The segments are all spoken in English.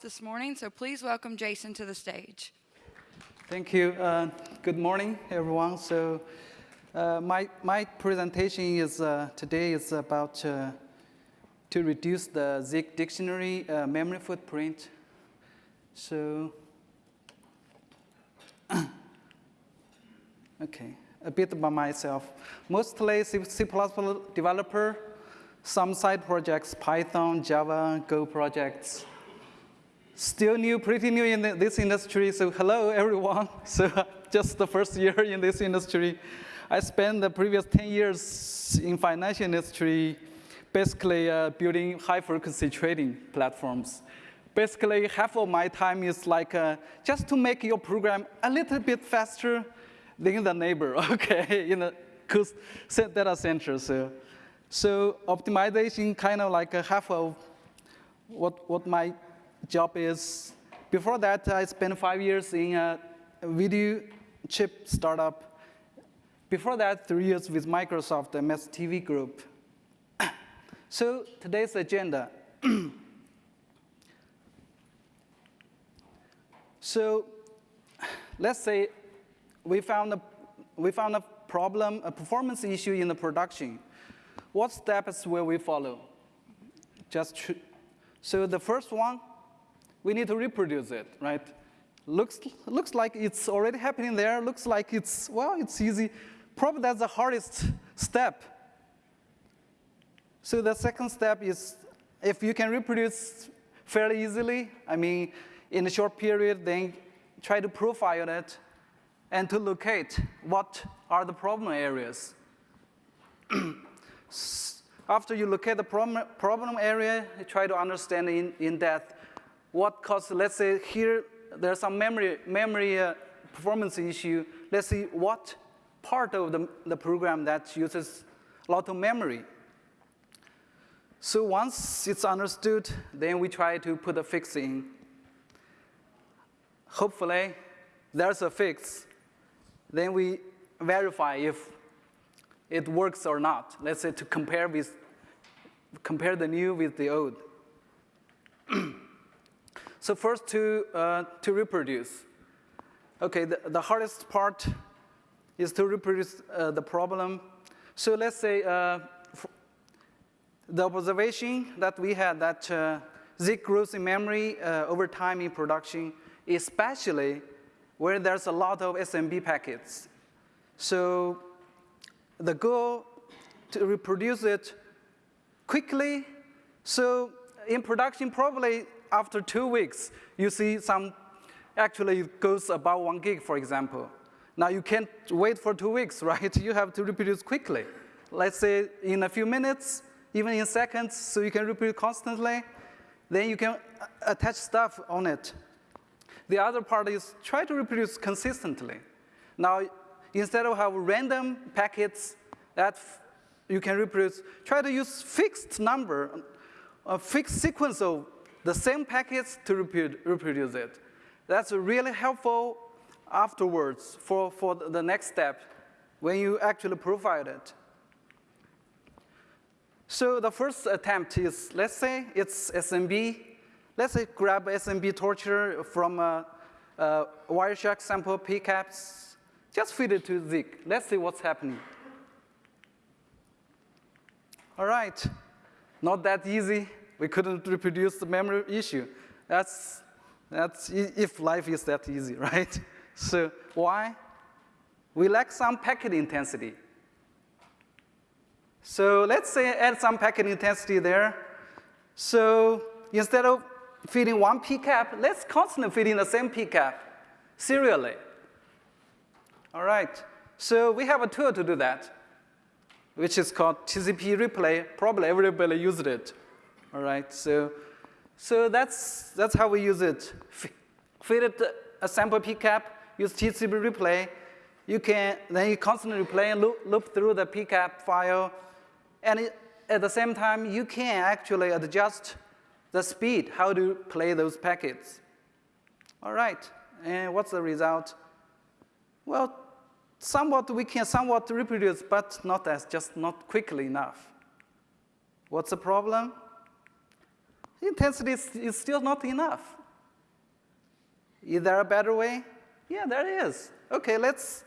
this morning, so please welcome Jason to the stage. Thank you. Uh, good morning, everyone. So uh, my, my presentation is uh, today is about uh, to reduce the Zeek dictionary uh, memory footprint. So, okay, a bit about myself. Mostly C, C++ developer, some side projects, Python, Java, Go projects. Still new, pretty new in this industry, so hello everyone. So just the first year in this industry. I spent the previous 10 years in financial industry basically uh, building high frequency trading platforms. Basically, half of my time is like uh, just to make your program a little bit faster than the neighbor, okay, in a data center. So, so optimization kind of like a half of what, what my job is. Before that, I spent five years in a video chip startup. Before that, three years with Microsoft MS-TV group. so today's agenda. so let's say we found a, we found a problem, a performance issue in the production. What steps will we follow? Just so the first one, we need to reproduce it, right? Looks, looks like it's already happening there. Looks like it's, well, it's easy. Probably that's the hardest step. So the second step is if you can reproduce fairly easily, I mean, in a short period, then try to profile it and to locate what are the problem areas. After you locate the problem, problem area, you try to understand in, in depth what caused, let's say here, there's some memory, memory uh, performance issue. Let's see what part of the, the program that uses a lot of memory. So once it's understood, then we try to put a fix in. Hopefully, there's a fix. Then we verify if it works or not. Let's say to compare with, compare the new with the old. So first to, uh, to reproduce. Okay, the, the hardest part is to reproduce uh, the problem. So let's say uh, the observation that we had that uh, Zeek grows in memory uh, over time in production, especially where there's a lot of SMB packets. So the goal to reproduce it quickly. So in production, probably after two weeks, you see some actually it goes about one gig, for example. Now you can't wait for two weeks, right? You have to reproduce quickly. Let's say in a few minutes, even in seconds, so you can reproduce constantly. Then you can attach stuff on it. The other part is try to reproduce consistently. Now, instead of have random packets that you can reproduce, try to use fixed number, a fixed sequence of the same packets to reproduce it. That's really helpful afterwards for, for the next step when you actually profile it. So the first attempt is, let's say it's SMB. Let's say grab SMB torture from a, a Wireshark sample PCAPs. Just feed it to Zeek. Let's see what's happening. All right, not that easy we couldn't reproduce the memory issue. That's, that's if life is that easy, right? So why? We lack some packet intensity. So let's say add some packet intensity there. So instead of feeding one PCAP, let's constantly feed in the same PCAP serially. All right, so we have a tool to do that, which is called TCP replay. Probably everybody used it. All right, so, so that's, that's how we use it. Feed it a sample PCAP, use TCP replay. You can, then you constantly replay and loop, loop through the PCAP file. And it, at the same time, you can actually adjust the speed, how to play those packets. All right, and what's the result? Well, somewhat we can somewhat reproduce, but not as, just not quickly enough. What's the problem? Intensity is, is still not enough. Is there a better way? Yeah, there is. Okay, let's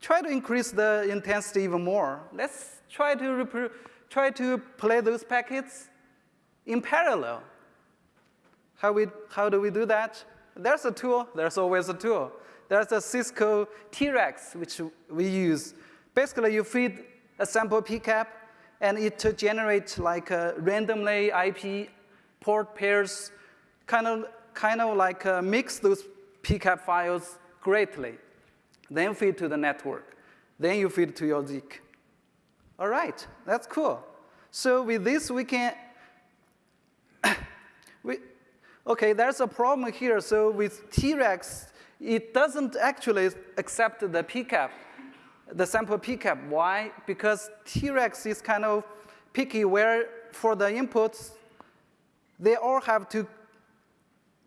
try to increase the intensity even more. Let's try to, try to play those packets in parallel. How, we, how do we do that? There's a tool, there's always a tool. There's a Cisco T-Rex, which we use. Basically, you feed a sample PCAP, and it generates like a randomly IP port pairs, kind of, kind of like uh, mix those PCAP files greatly. Then feed to the network. Then you feed to your Zeek. All right, that's cool. So with this, we can, we, okay, there's a problem here. So with T-Rex, it doesn't actually accept the PCAP, the sample PCAP. Why? Because T-Rex is kind of picky where for the inputs, they all have to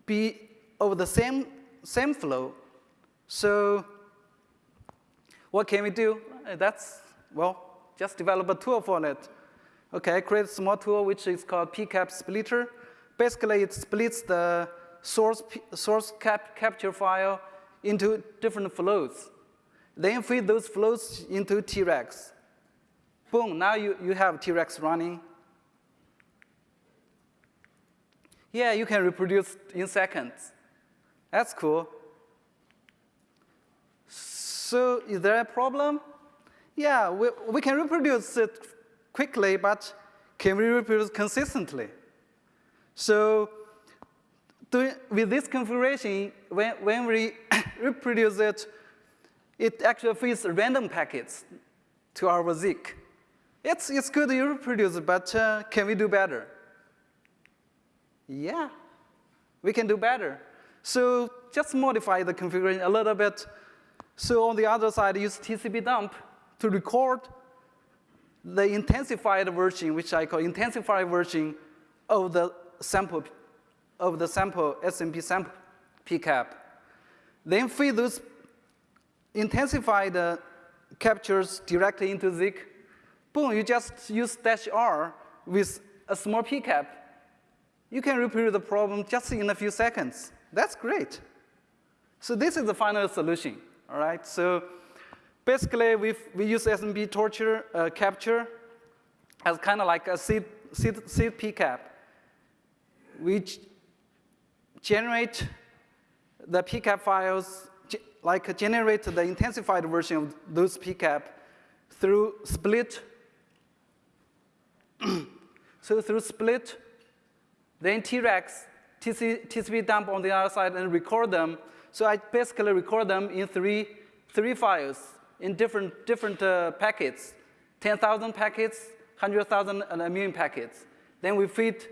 be of the same, same flow. So what can we do? Uh, that's, well, just develop a tool for it. Okay, I create a small tool which is called PCAP splitter. Basically, it splits the source, source cap, capture file into different flows. Then feed those flows into T-Rex. Boom, now you, you have T-Rex running. Yeah, you can reproduce in seconds. That's cool. So is there a problem? Yeah, we, we can reproduce it quickly, but can we reproduce consistently? So with this configuration, when, when we reproduce it, it actually feeds random packets to our Zeek. It's, it's good to reproduce, but uh, can we do better? Yeah, we can do better. So just modify the configuration a little bit. So on the other side, use TCP dump to record the intensified version, which I call intensified version of the sample of the sample SMB sample PCAP. Then feed those intensified uh, captures directly into Zeek. Boom, you just use dash R with a small PCAP. You can reproduce the problem just in a few seconds. That's great. So this is the final solution, all right? So basically, we we use SMB torture uh, capture as kind of like a seed, seed, seed PCAP. We generate the PCAP files, like generate the intensified version of those PCAP through split. so through split, then T-Rex, TC, TCP dump on the other side and record them. So I basically record them in three, three files in different, different uh, packets, 10,000 packets, 100,000, and a million packets. Then we feed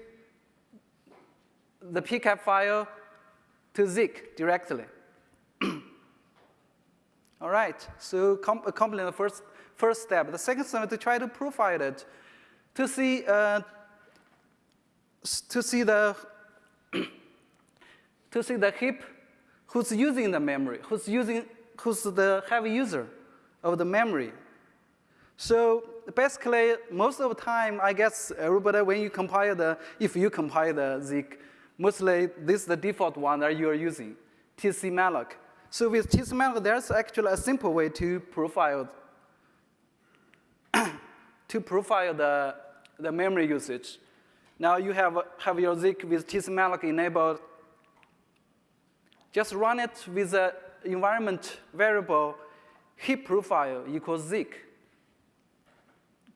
the PCAP file to Zeek directly. All right, so com the first, first step. The second step is to try to profile it to see, uh, to see the to see the heap who's using the memory, who's using, who's the heavy user of the memory. So basically, most of the time, I guess everybody, when you compile the, if you compile the Zeek, mostly this is the default one that you are using, tcmalloc. So with tcmalloc, there's actually a simple way to profile to profile the, the memory usage. Now you have, have your Zeek with tcmalloc enabled. Just run it with the environment variable heap profile equals Zeek.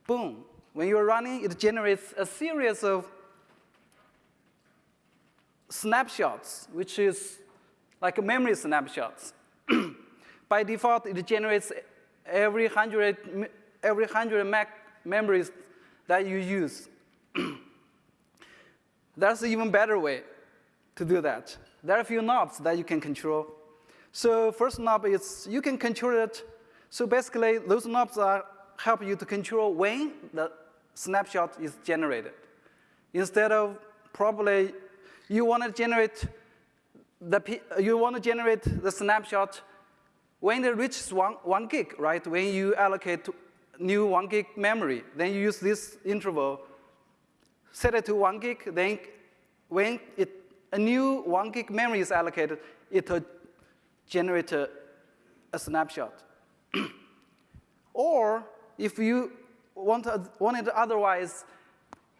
Boom. When you're running, it generates a series of snapshots, which is like memory snapshots. By default, it generates every 100, every 100 Mac memories that you use. That's an even better way to do that. There are a few knobs that you can control. So first knob is you can control it. So basically, those knobs are help you to control when the snapshot is generated. Instead of probably you want to generate the you want to generate the snapshot when it reaches one, one gig, right? When you allocate new one gig memory, then you use this interval, set it to one gig, then when it a new one gig memory is allocated, it will generate a, a snapshot. or if you want, want it otherwise,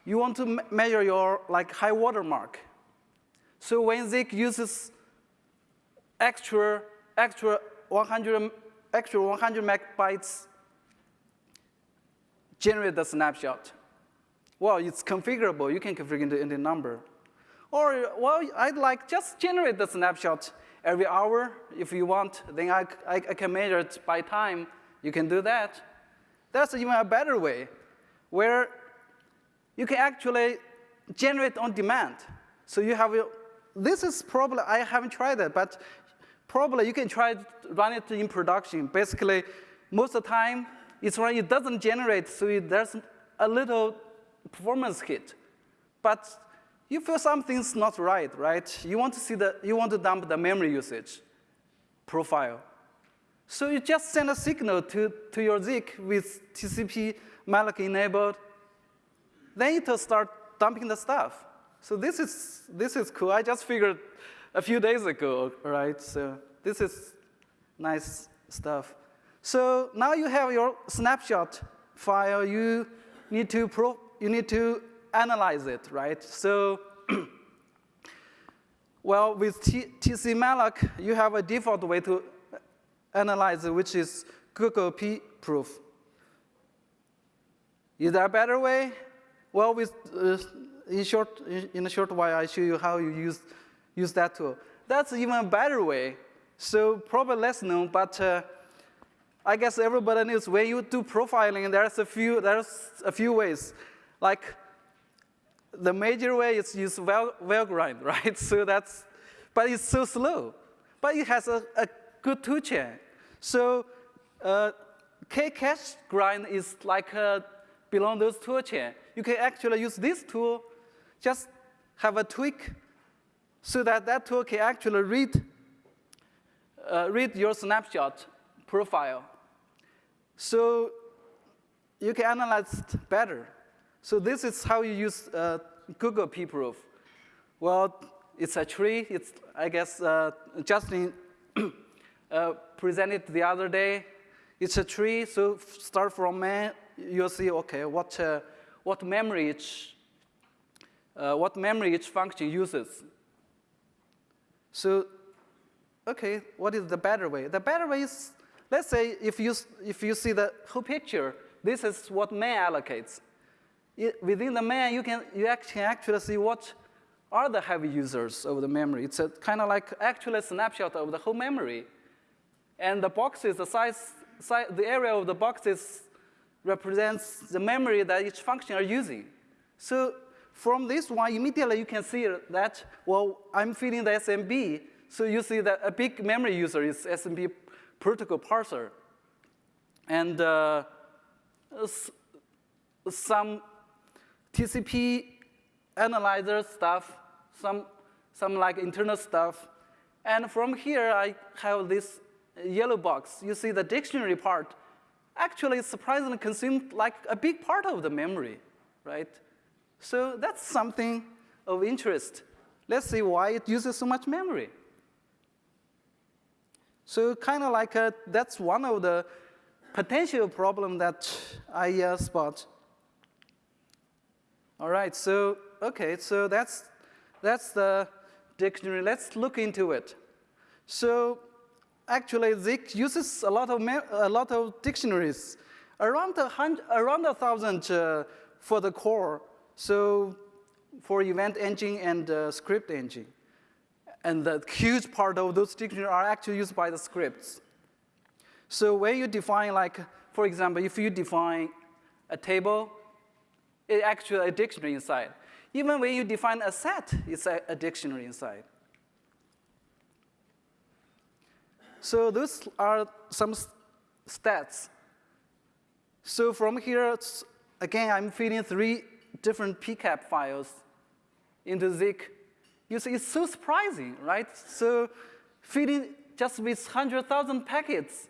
you want to measure your like high water mark. So when Zeek uses extra, extra 100, extra 100 megabytes, generate the snapshot. Well, it's configurable. You can configure into any number. Or, well, I'd like just generate the snapshot every hour if you want. Then I, I, I can measure it by time. You can do that. That's even a better way, where you can actually generate on demand. So you have, this is probably, I haven't tried it, but probably you can try to run it in production. Basically, most of the time, it's run, it doesn't generate, so it, there's a little performance hit. But you feel something's not right, right? You want to see the, you want to dump the memory usage profile. So you just send a signal to, to your Zeek with TCP malloc enabled. Then it will start dumping the stuff. So this is, this is cool. I just figured a few days ago, right? So this is nice stuff. So now you have your snapshot file. You need to, pro you need to analyze it, right? So, well, with tcmalloc, you have a default way to analyze it, which is Google P proof. Is there a better way? Well, with, uh, in, short, in a short while, I show you how you use, use that tool. That's even a better way. So probably less known, but uh, I guess everybody knows when you do profiling, there's a few, there's a few ways. Like the major way is use Valgrind, right? So that's, but it's so slow. But it has a, a good tool chain. So uh, K-cache grind is like uh, belong those tool chain. You can actually use this tool, just have a tweak so that that tool can actually read, uh, read your snapshot profile. So you can analyze it better. So this is how you use uh, Google pprof. Well, it's a tree. It's, I guess, uh, Justin uh, presented the other day. It's a tree, so start from man, you'll see, okay, what, uh, what memory each, uh, what memory each function uses. So, okay, what is the better way? The better way is, let's say if you, if you see the whole picture, this is what man allocates. It, within the man, you can, you can actually see what are the heavy users of the memory. It's kind of like actually a snapshot of the whole memory. And the boxes, the size, size, the area of the boxes represents the memory that each function are using. So from this one, immediately you can see that, well, I'm feeding the SMB, so you see that a big memory user is SMB protocol parser. And uh, some TCP analyzer stuff, some, some like internal stuff. And from here, I have this yellow box. You see the dictionary part actually surprisingly consumed like a big part of the memory, right? So that's something of interest. Let's see why it uses so much memory. So kind of like a, that's one of the potential problem that I uh, spot. All right, so, okay, so that's, that's the dictionary. Let's look into it. So actually, Zeek uses a lot of, a lot of dictionaries, around a, hundred, around a thousand uh, for the core. So for event engine and uh, script engine. And the huge part of those dictionaries are actually used by the scripts. So when you define like, for example, if you define a table, it actually a dictionary inside. Even when you define a set, it's a, a dictionary inside. So those are some stats. So from here, again, I'm feeding three different PCAP files into Zeek. You see, it's so surprising, right? So feeding just with 100,000 packets,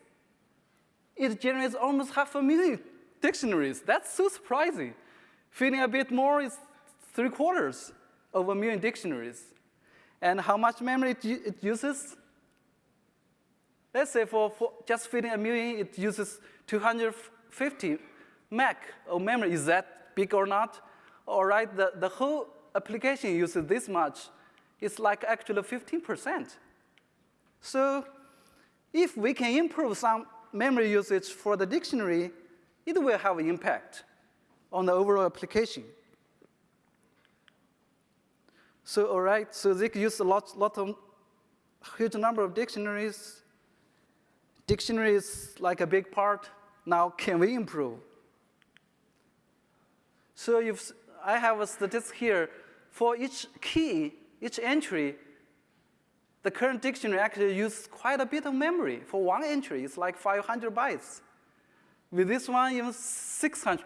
it generates almost half a million dictionaries. That's so surprising. Feeding a bit more is three quarters of a million dictionaries. And how much memory it, uses? Let's say for, for just fitting a million, it uses 250 meg of memory. Is that big or not? All right, the, the whole application uses this much. It's like actually 15%. So if we can improve some memory usage for the dictionary, it will have an impact on the overall application. So, all right, so they use a lot, lot of huge number of dictionaries. Dictionary is like a big part. Now, can we improve? So if I have a statistic here, for each key, each entry, the current dictionary actually uses quite a bit of memory. For one entry, it's like 500 bytes. With this one, even 600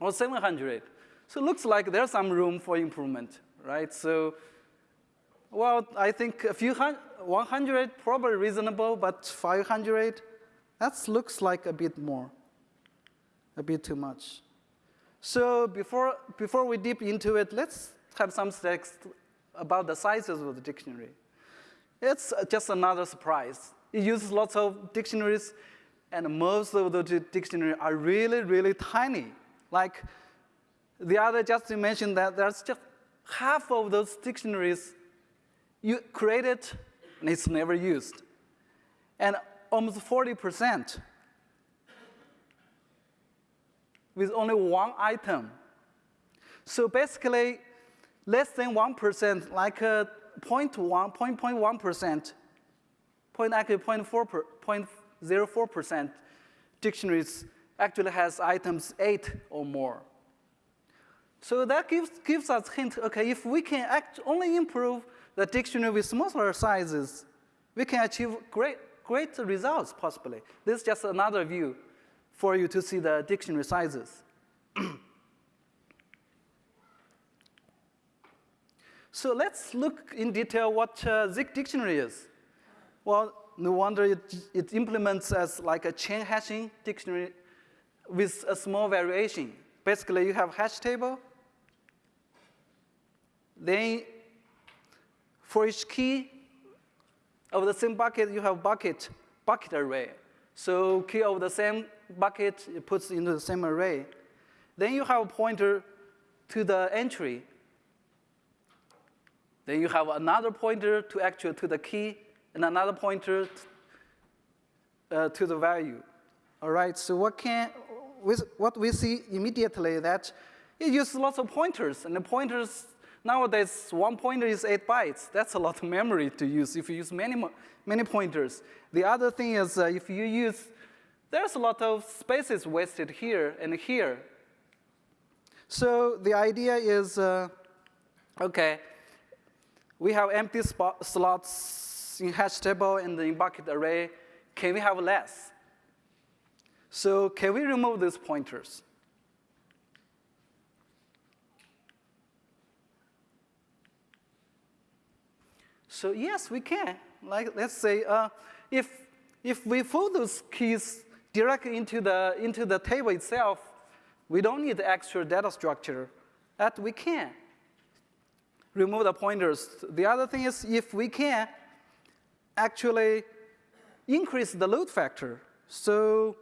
or 700. So it looks like there's some room for improvement, right? So, well, I think a few hundred, 100 probably reasonable, but 500, that looks like a bit more, a bit too much. So before, before we deep into it, let's have some text about the sizes of the dictionary. It's just another surprise. It uses lots of dictionaries, and most of the di- dictionaries are really, really tiny. Like the other just mentioned that there's just half of those dictionaries you created and it's never used. And almost 40% with only one item. So basically, less than 1%, like uh, 0.1, 0.1%, point actually 0.4 0.04% dictionaries actually has items eight or more. So that gives, gives us hint, okay, if we can act only improve the dictionary with smaller sizes, we can achieve great, great results possibly. This is just another view for you to see the dictionary sizes. so let's look in detail what uh, Zeek dictionary is. Well, no wonder it, it implements as like a chain hashing dictionary with a small variation. Basically, you have hash table. Then for each key of the same bucket, you have bucket, bucket array. So key of the same bucket, it puts into the same array. Then you have a pointer to the entry. Then you have another pointer to actual to the key, and another pointer uh, to the value. All right. So what can with what we see immediately that it uses lots of pointers, and the pointers nowadays one pointer is eight bytes. That's a lot of memory to use if you use many many pointers. The other thing is uh, if you use there's a lot of spaces wasted here and here. So the idea is, uh, okay, we have empty spot, slots in hash table and in bucket array. Can we have less? So can we remove these pointers? So yes, we can. Like let's say, uh, if if we fold those keys directly into the into the table itself, we don't need the extra data structure. That we can remove the pointers. The other thing is if we can actually increase the load factor. So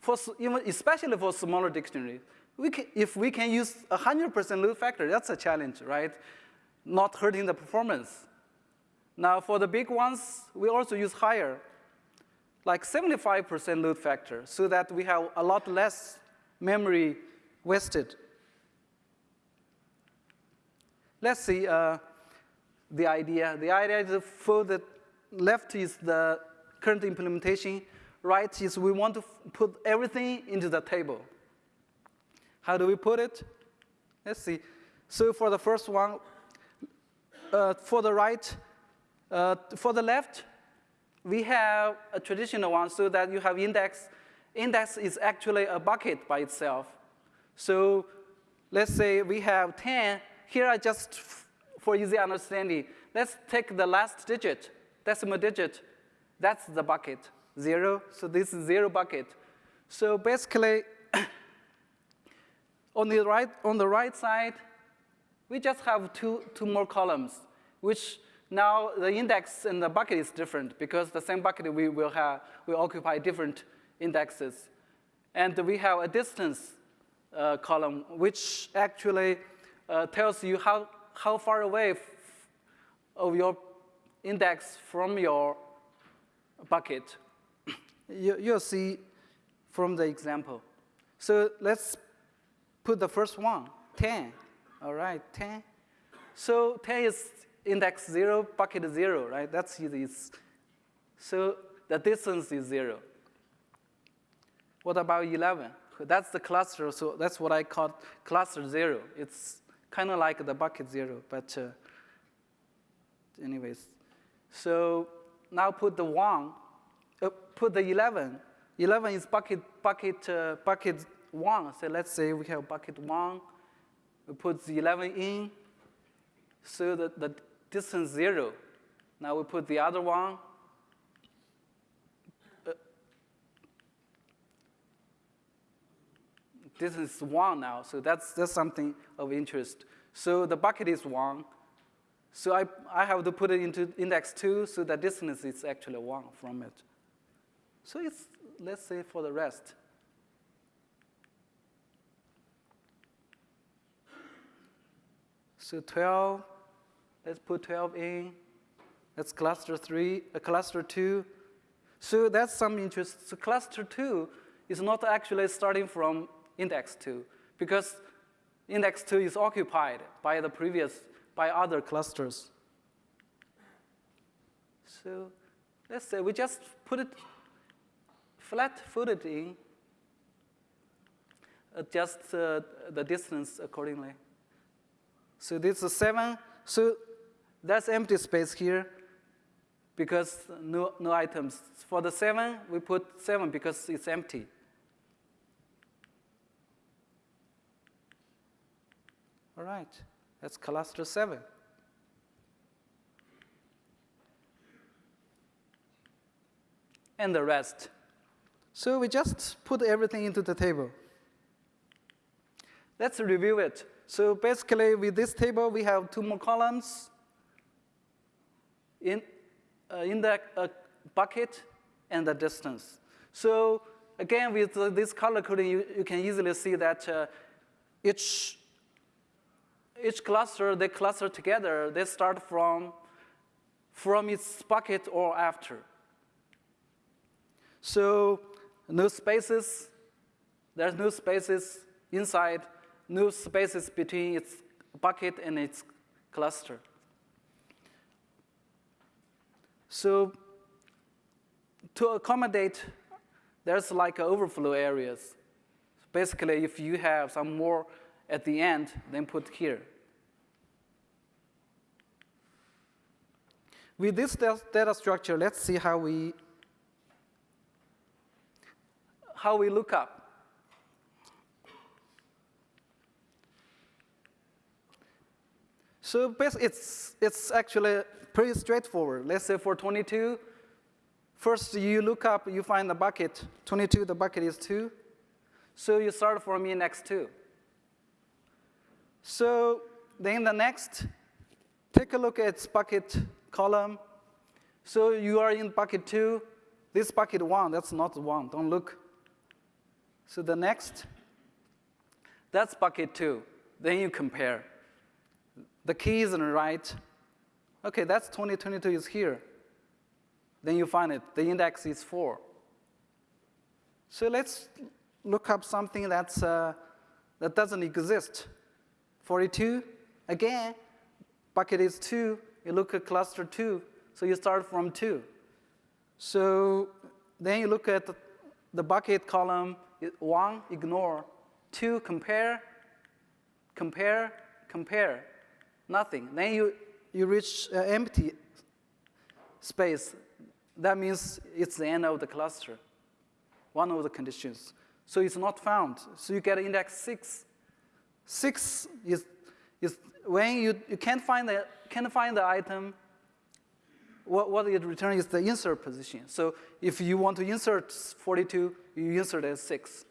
for even especially for smaller dictionaries, we can, if we can use 100% load factor, that's a challenge, right? Not hurting the performance. Now for the big ones, we also use higher, like 75% load factor, so that we have a lot less memory wasted. Let's see uh, the idea. The idea is for the left is the current implementation, right is we want to put everything into the table. How do we put it? Let's see. So for the first one, uh, for the right, uh, for the left, we have a traditional one so that you have index. Index is actually a bucket by itself. So let's say we have 10. Here I just, for easy understanding, let's take the last digit, decimal digit. That's the bucket, zero. So this is zero bucket. So basically, on the right, on the right side, we just have two, two more columns. which now the index in the bucket is different because the same bucket we will have, will occupy different indexes. And we have a distance uh, column, which actually uh, tells you how, how far away of your index from your bucket. You, you'll see from the example. So let's put the first one, 10. All right, 10. So 10 is index 0, bucket 0, right? That's easy. It's, so the distance is 0. What about 11? That's the cluster, so that's what I call cluster 0. It's kind of like the bucket 0, but uh, anyways. So now put the 1, uh, put the 11. 11 is bucket, bucket, uh, bucket 1. So let's say we have bucket 1. We put the 11 in. So the, the distance 0. Now we put the other one. Uh, distance is 1 now, so that's, that's something of interest. So the bucket is 1. So I, I have to put it into index 2, so the distance is actually 1 from it. So it's, let's say, for the rest. So 12, let's put 12 in. That's cluster 3, uh, cluster 2. So that's some interest. So cluster 2 is not actually starting from index 2 because index 2 is occupied by the previous, by other clusters. So let's say we just put it flat-footed in, adjust uh, the distance accordingly. So this is 7. So that's empty space here because no, no items. For the 7, we put 7 because it's empty. All right, that's cluster 7. And the rest. So we just put everything into the table. Let's review it. So basically, with this table, we have two more columns in, uh, in the uh, bucket and the distance. So again, with this color coding, you, you can easily see that uh, each, each cluster, they cluster together, they start from, from its bucket or after. So no spaces, there's no spaces inside, no spaces between its bucket and its cluster. So to accommodate, there's like overflow areas. Basically, if you have some more at the end, then put here. With this data structure, let's see how we how we look up. So it's, it's actually pretty straightforward. Let's say for 22, first you look up, you find the bucket. 22, the bucket is 2. So you start from index 2. So then the next, take a look at bucket column. So you are in bucket 2. This bucket 1, that's not 1. Don't look. So the next, that's bucket two. Then you compare. The key is on the right. Okay, that's 2022 is here. Then you find it. The index is 4. So let's look up something that's, uh, that doesn't exist. 42, again, bucket is 2. You look at cluster 2, so you start from 2. So then you look at the bucket column, one, ignore. Two, compare, compare, compare. Nothing. Then you, you reach uh, empty space. That means it's the end of the cluster, one of the conditions. So it's not found. So you get index 6. 6 is, is when you, you can't, find the, can't find the item, what, what it returns is the insert position. So if you want to insert 42, you insert as 6.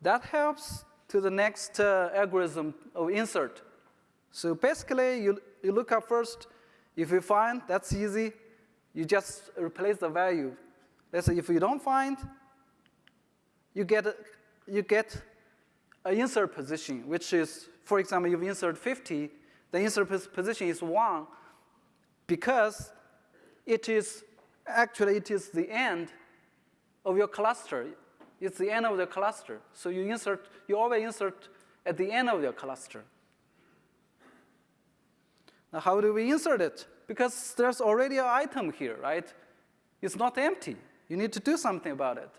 That helps to the next uh, algorithm of insert. So basically, you, you look up first. If you find, that's easy. You just replace the value. Let's say if you don't find, you get, you get an insert position, which is, for example, you've insert 50, the insert position is 1 because it is, actually it is the end of your cluster. It's the end of the cluster. So you insert, you always insert at the end of your cluster. Now, how do we insert it? Because there's already an item here, right? It's not empty. You need to do something about it.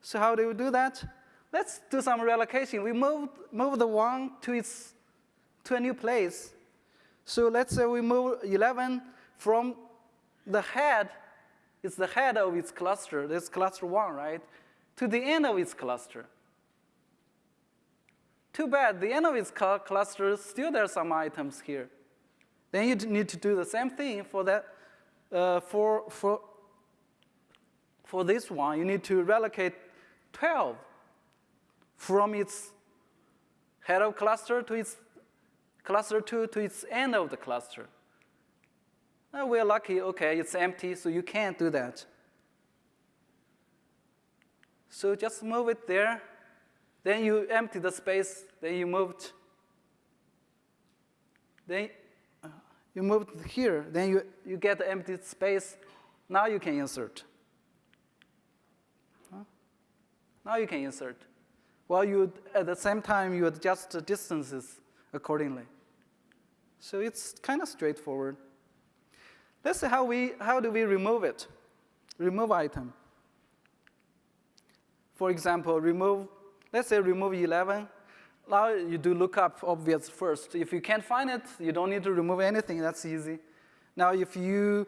So how do we do that? Let's do some relocation. We move, move the one to, its, to a new place. So let's say we move 11 from the head, it's the head of its cluster, this cluster 1, right, to the end of its cluster. Too bad, the end of its cl- cluster, still there are some items here. Then you need to do the same thing for that, uh, for, for, for this one, you need to relocate 12 from its head of cluster to its cluster 2 to its end of the cluster. Uh, we're lucky, okay, it's empty, so you can't do that. So just move it there. Then you empty the space, then you moved. Then uh, you moved here, then you, you get the empty space. Now you can insert. Huh? Now you can insert. Well, you at the same time you adjust the distances accordingly. So it's kind of straightforward. Let's see how we how do we remove it? Remove item. For example, remove, let's say remove 11. Now you do lookup obvious first. If you can't find it, you don't need to remove anything, that's easy. Now if you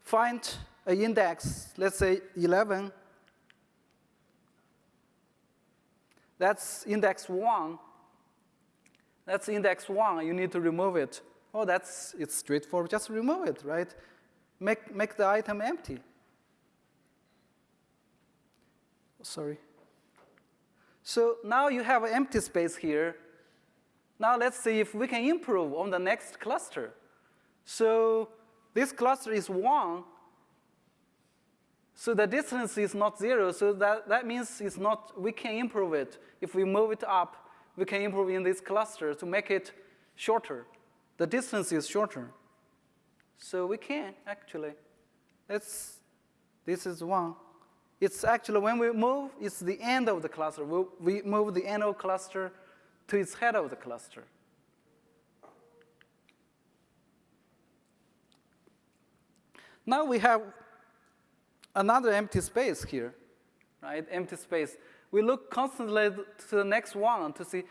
find an index, let's say 11, that's index 1. That's index 1, you need to remove it. Oh, that's, it's straightforward, just remove it, right? Make, make the item empty. Sorry. So now you have an empty space here. Now let's see if we can improve on the next cluster. So this cluster is 1. So the distance is not 0. So that, that means it's not, we can improve it. If we move it up, we can improve in this cluster to make it shorter. The distance is shorter. So we can actually. Let's, this is 1. It's actually, when we move, it's the end of the cluster. We, we move the end of cluster to its head of the cluster. Now we have another empty space here, right? Empty space. We look constantly to the next one to see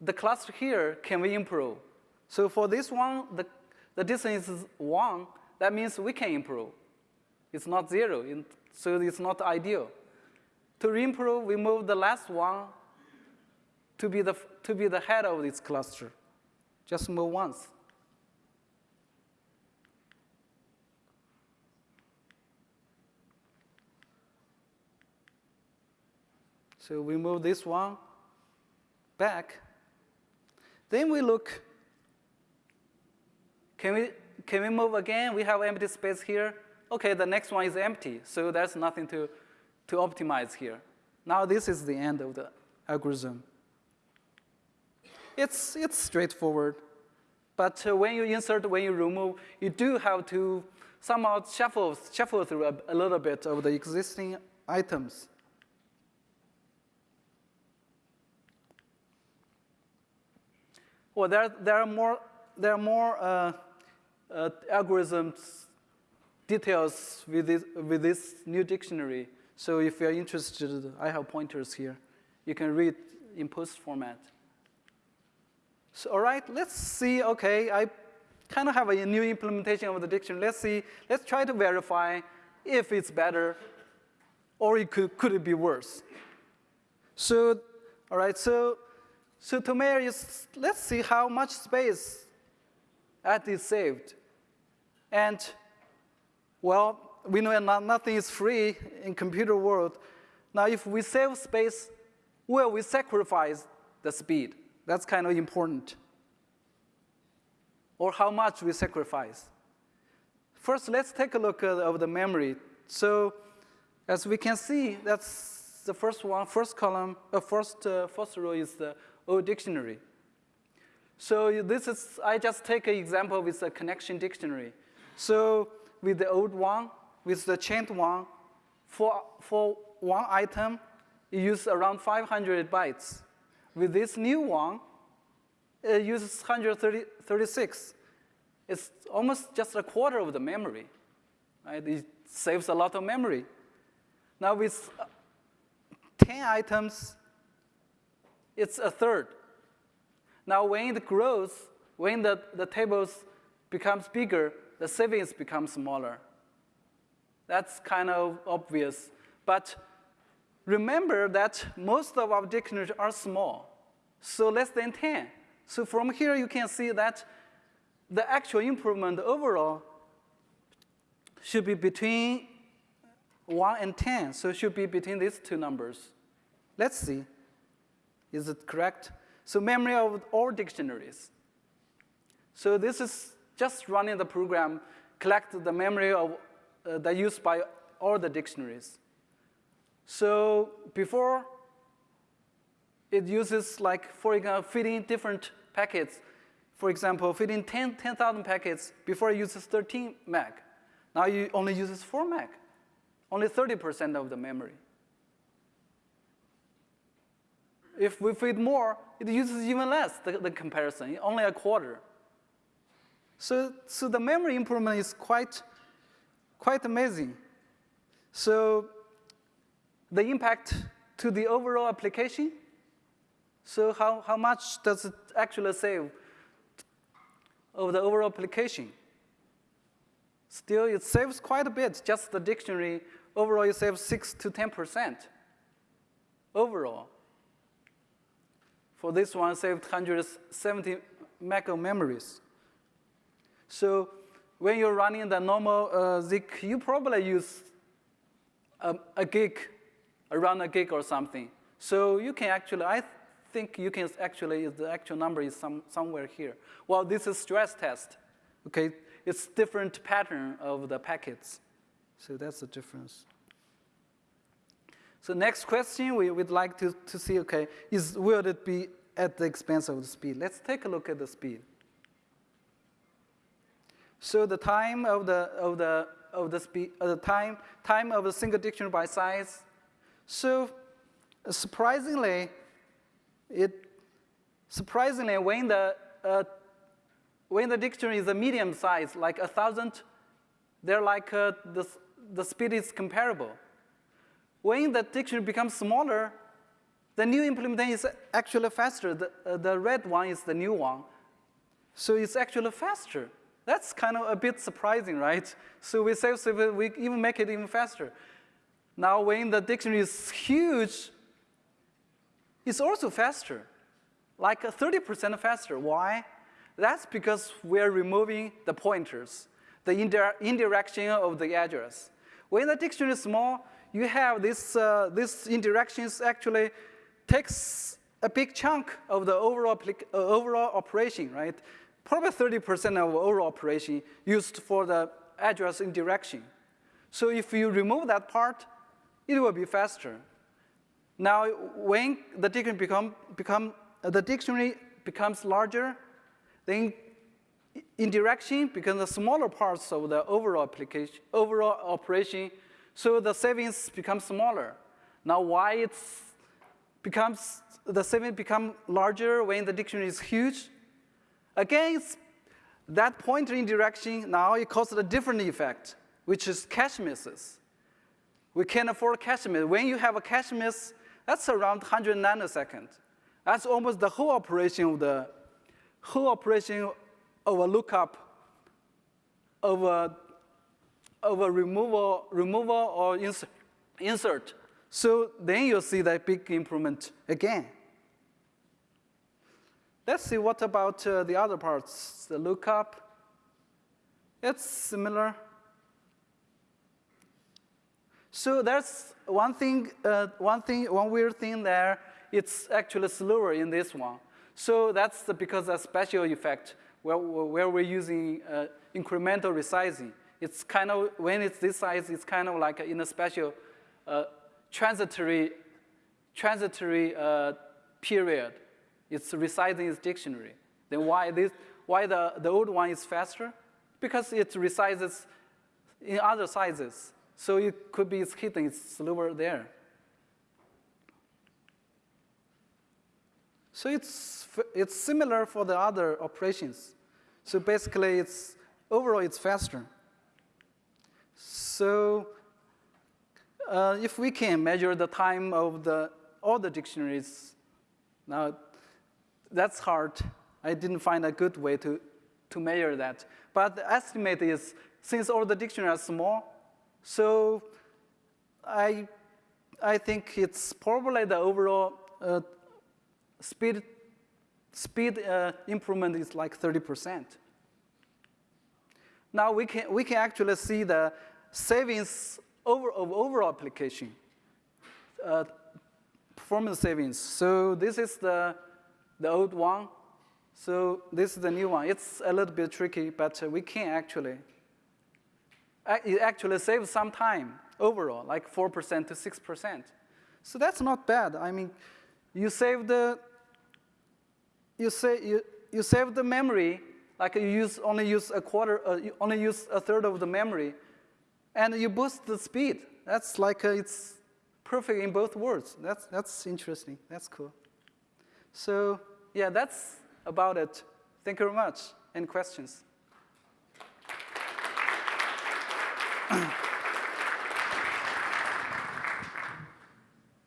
the cluster here, can we improve? So for this one, the, the distance is one, that means we can improve. It's not zero, in- so it's not ideal. To improve, we move the last one to be the, to be the head of this cluster. Just move once. So we move this one back. Then we look. Can we, can we move again? We have empty space here. Okay, the next one is empty, so there's nothing to, to optimize here. Now this is the end of the algorithm. It's, it's straightforward. But uh, when you insert, when you remove, you do have to somehow shuffle, shuffle through a, a little bit of the existing items. Well, there, there are more, there are more uh, uh, algorithms details with this, with this new dictionary. So if you're interested, I have pointers here. You can read in post format. So, all right, let's see. Okay, I kind of have a new implementation of the dictionary. Let's see. Let's try to verify if it's better or it could, could it be worse. So, all right, so, so to is, let's see how much space at is saved. And, well, we know not, nothing is free in computer world. Now, if we save space, will we sacrifice the speed? That's kind of important. or how much we sacrifice. First, let's take a look at, of the memory. So as we can see, that's the first one, first column, uh, first, uh, first row is the old dictionary. So this is, I just take an example with a connection dictionary. So with the old one, with the chained one, for, for one item, it uses around 500 bytes. With this new one, it uses 136. It's almost just a quarter of the memory. Right? It saves a lot of memory. Now with uh, 10 items, it's a third. Now when it grows, when the, the tables becomes bigger, the savings become smaller. That's kind of obvious. But remember that most of our dictionaries are small, so less than 10. So from here you can see that the actual improvement overall should be between 1 and 10, so it should be between these two numbers. Let's see. Is it correct? So memory of all dictionaries. So this is just running the program, collect the memory of uh, that used by all the dictionaries. So before, it uses like, for example, fitting different packets. For example, fitting 10,000 10, packets, before it uses 13 meg. Now it only uses 4 meg, only 30% of the memory. If we feed more, it uses even less, the, the comparison, only a quarter. So, so the memory improvement is quite, quite amazing. So the impact to the overall application, so how, how much does it actually save of the overall application? Still, it saves quite a bit, just the dictionary, overall it saves 6 to 10% overall. For this one, saved 170 meg of memories. So when you're running the normal uh, Zeek, you probably use a, a gig, around a gig or something. So you can actually, I think you can actually, the actual number is some, somewhere here. Well, this is stress test, okay? It's different pattern of the packets. So that's the difference. So next question we would like to, to see, okay, is will it be at the expense of the speed? Let's take a look at the speed. So the time of the, of the, of the speed, uh, the time, time of a single dictionary by size. So surprisingly, it, surprisingly, when the, uh, when the dictionary is a medium size, like a thousand, they're like, uh, the, the speed is comparable. When the dictionary becomes smaller, the new implementation is actually faster. The, uh, the red one is the new one. So it's actually faster. That's kind of a bit surprising, right? So we save, we even make it even faster. Now when the dictionary is huge, it's also faster, like 30% faster. Why? That's because we're removing the pointers, the indirection of the address. When the dictionary is small, you have this, uh, this indirections actually takes a big chunk of the overall, uh, overall operation, right? Probably 30% of overall operation used for the address indirection. So if you remove that part, it will be faster. Now, when the dictionary become, become the dictionary becomes larger, then indirection becomes the smaller parts of the overall application, overall operation, so the savings become smaller. Now, why it's becomes the savings become larger when the dictionary is huge? Again, that pointer indirection now it causes a different effect, which is cache misses. We can't afford cache miss. When you have a cache miss, that's around 100 nanoseconds. That's almost the whole operation of the whole operation of a lookup of a, of a removal, removal or insert, insert. So then you'll see that big improvement again. Let's see what about uh, the other parts, the lookup. It's similar. So there's one thing, uh, one thing, one weird thing there. It's actually slower in this one. So that's the, because a special effect. where, where we're using uh, incremental resizing. It's kind of, when it's this size, it's kind of like in a special uh, transitory, transitory uh, period. It's resizing its dictionary. Then why, this, why the, the old one is faster? Because it resizes in other sizes. So it could be it's hidden, it's slower there. So it's, it's similar for the other operations. So basically, it's, overall, it's faster. So uh, if we can measure the time of the, all the dictionaries, now that's hard. I didn't find a good way to, to measure that. But the estimate is, since all the dictionaries are small, so I, I think it's probably the overall uh, speed, speed uh, improvement is like 30%. Now we can, we can actually see the savings over, of overall application, uh, performance savings. So this is the, the old one. So this is the new one. It's a little bit tricky, but uh, we can actually, it actually saves some time overall, like 4% to 6%. So that's not bad. I mean, you save the, you, say, you, you save the memory, like you use, only use a quarter, uh, you only use a third of the memory, and you boost the speed. That's like, uh, it's perfect in both worlds. That's, that's interesting, that's cool. So yeah, that's about it. Thank you very much. Any questions?